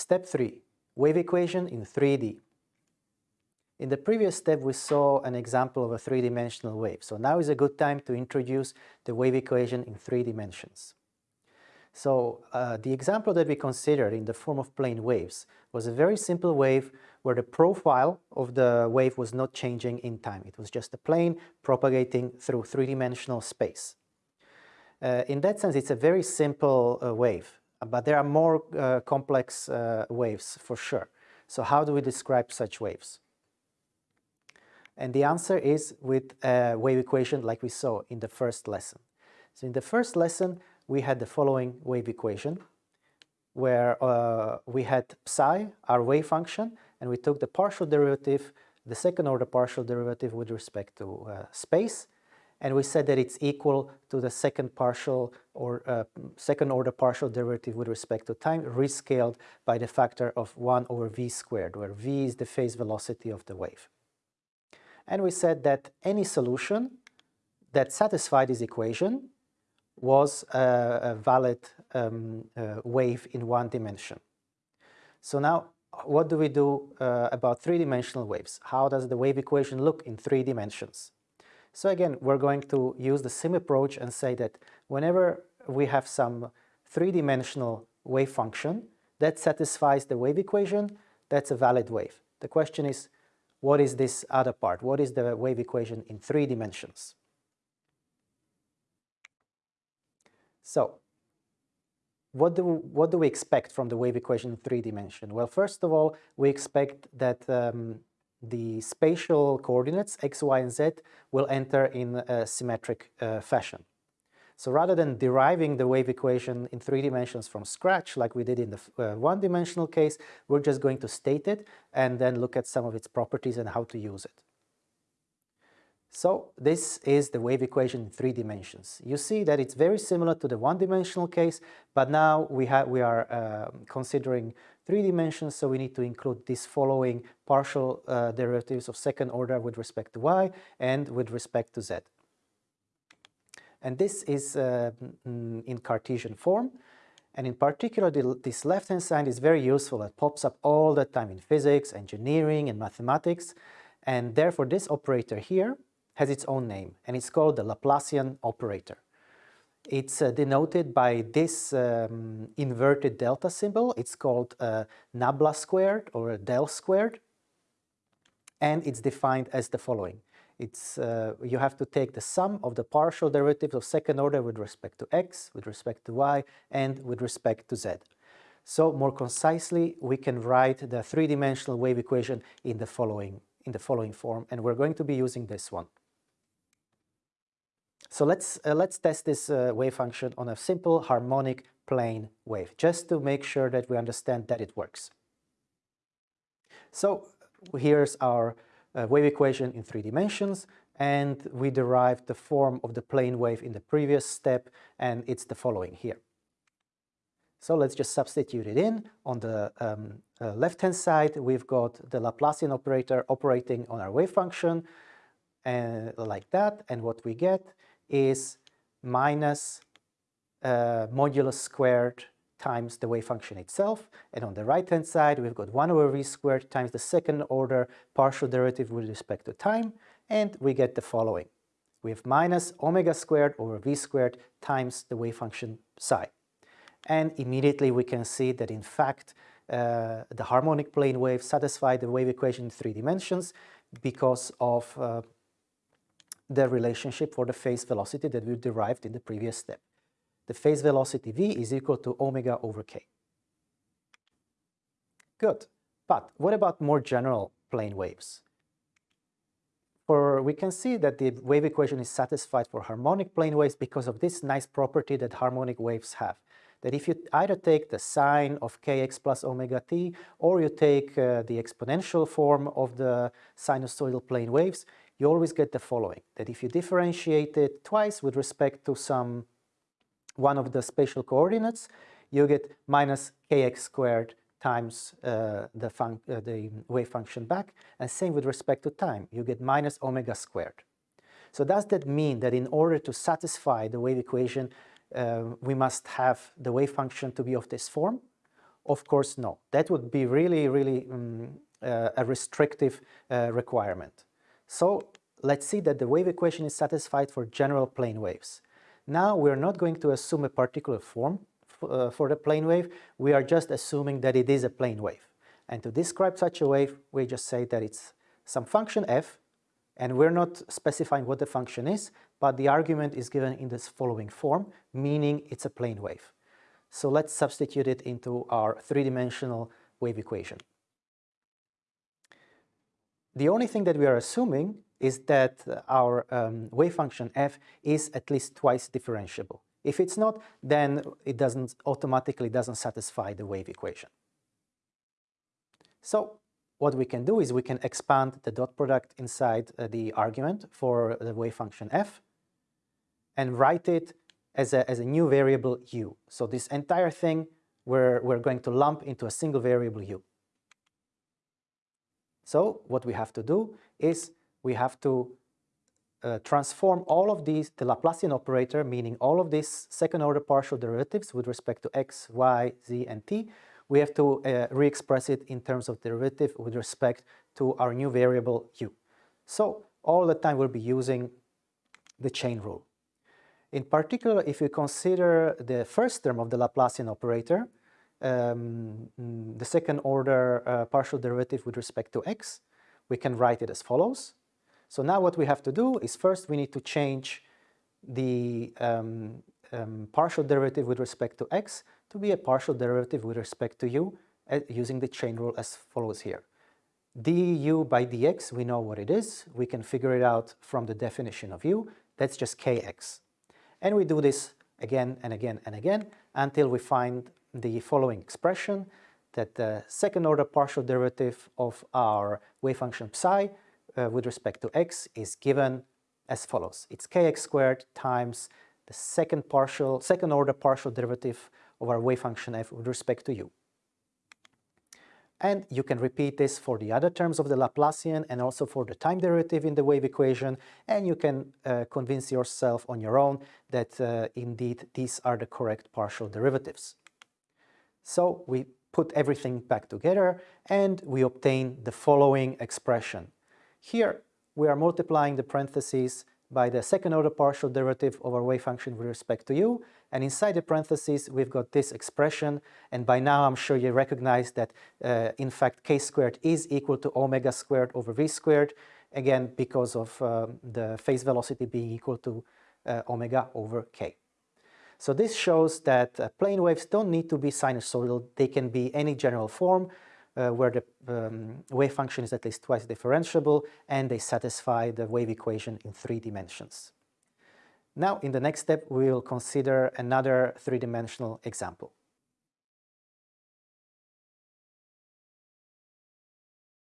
Step 3. Wave equation in 3D. In the previous step, we saw an example of a three-dimensional wave. So now is a good time to introduce the wave equation in three dimensions. So uh, the example that we considered in the form of plane waves was a very simple wave where the profile of the wave was not changing in time. It was just a plane propagating through three-dimensional space. Uh, in that sense, it's a very simple uh, wave, but there are more uh, complex uh, waves for sure. So how do we describe such waves? And the answer is with a wave equation like we saw in the first lesson. So in the first lesson, we had the following wave equation where uh, we had psi, our wave function, and we took the partial derivative, the second order partial derivative with respect to uh, space, and we said that it's equal to the second partial or uh, second order partial derivative with respect to time rescaled by the factor of 1 over v squared, where v is the phase velocity of the wave. And we said that any solution that satisfied this equation was a, a valid um, uh, wave in one dimension. So now what do we do uh, about three-dimensional waves? How does the wave equation look in three dimensions? So again, we're going to use the same approach and say that whenever we have some three-dimensional wave function that satisfies the wave equation, that's a valid wave. The question is, what is this other part? What is the wave equation in three dimensions? So, what do, what do we expect from the wave equation in three dimensions? Well, first of all, we expect that um, the spatial coordinates x, y, and z will enter in a symmetric uh, fashion. So rather than deriving the wave equation in three dimensions from scratch, like we did in the uh, one-dimensional case, we're just going to state it and then look at some of its properties and how to use it. So this is the wave equation in three dimensions. You see that it's very similar to the one-dimensional case, but now we, have, we are uh, considering three dimensions, so we need to include these following partial uh, derivatives of second order with respect to y and with respect to z. And this is uh, mm, in Cartesian form. And in particular, the, this left-hand side is very useful. It pops up all the time in physics, engineering, and mathematics. And therefore, this operator here has its own name, and it's called the Laplacian operator. It's uh, denoted by this um, inverted delta symbol. It's called uh, nabla squared or del squared, and it's defined as the following it's uh, you have to take the sum of the partial derivatives of second order with respect to x, with respect to y, and with respect to z. So more concisely, we can write the three-dimensional wave equation in the following in the following form, and we're going to be using this one. So let's uh, let's test this uh, wave function on a simple harmonic plane wave, just to make sure that we understand that it works. So here's our uh, wave equation in three dimensions and we derived the form of the plane wave in the previous step and it's the following here. So let's just substitute it in. On the um, uh, left-hand side, we've got the Laplacian operator operating on our wave function and uh, like that. And what we get is minus uh, modulus squared times the wave function itself. And on the right-hand side, we've got 1 over v squared times the second order partial derivative with respect to time, and we get the following. We have minus omega squared over v squared times the wave function psi. And immediately we can see that in fact uh, the harmonic plane wave satisfy the wave equation in three dimensions because of uh, the relationship for the phase velocity that we derived in the previous step the phase velocity v is equal to omega over k. Good. But what about more general plane waves? For, we can see that the wave equation is satisfied for harmonic plane waves because of this nice property that harmonic waves have. That if you either take the sine of kx plus omega t or you take uh, the exponential form of the sinusoidal plane waves, you always get the following. That if you differentiate it twice with respect to some one of the spatial coordinates, you get minus kx squared times uh, the, uh, the, wave function back, and same with respect to time, you get minus omega squared. So does that mean that in order to satisfy the wave equation, uh, we must have the wave function to be of this form? Of course, no. That would be really, really um, a restrictive uh, requirement. So let's see that the wave equation is satisfied for general plane waves. Now we're not going to assume a particular form uh, for the plane wave, we are just assuming that it is a plane wave. And to describe such a wave, we just say that it's some function f, and we're not specifying what the function is, but the argument is given in this following form, meaning it's a plane wave. So let's substitute it into our three-dimensional wave equation. The only thing that we are assuming is that our um, wave function f is at least twice differentiable. If it's not, then it doesn't automatically doesn't satisfy the wave equation. So what we can do is we can expand the dot product inside uh, the argument for the wave function f and write it as a, as a new variable u. So this entire thing we're, we're going to lump into a single variable u. So what we have to do is we have to uh, transform all of these, the Laplacian operator, meaning all of these second order partial derivatives with respect to x, y, z, and t, we have to uh, re-express it in terms of derivative with respect to our new variable u. So all the time we'll be using the chain rule. In particular, if you consider the first term of the Laplacian operator, um, the second order uh, partial derivative with respect to x, we can write it as follows. So now what we have to do is first we need to change the um, um, partial derivative with respect to x to be a partial derivative with respect to u uh, using the chain rule as follows here. du by dx, we know what it is. We can figure it out from the definition of u. That's just kx. And we do this again and again and again until we find the following expression that the second order partial derivative of our wave function psi uh, with respect to x is given as follows. It's kx squared times the second partial, second order partial derivative of our wave function f with respect to u. And you can repeat this for the other terms of the Laplacian and also for the time derivative in the wave equation, and you can uh, convince yourself on your own that uh, indeed these are the correct partial derivatives. So we put everything back together and we obtain the following expression. Here we are multiplying the parentheses by the second order partial derivative of our wave function with respect to u and inside the parentheses we've got this expression and by now I'm sure you recognize that uh, in fact k squared is equal to omega squared over v squared again because of uh, the phase velocity being equal to uh, omega over k. So this shows that uh, plane waves don't need to be sinusoidal, they can be any general form uh, where the um, wave function is at least twice differentiable and they satisfy the wave equation in three dimensions. Now in the next step we will consider another three-dimensional example.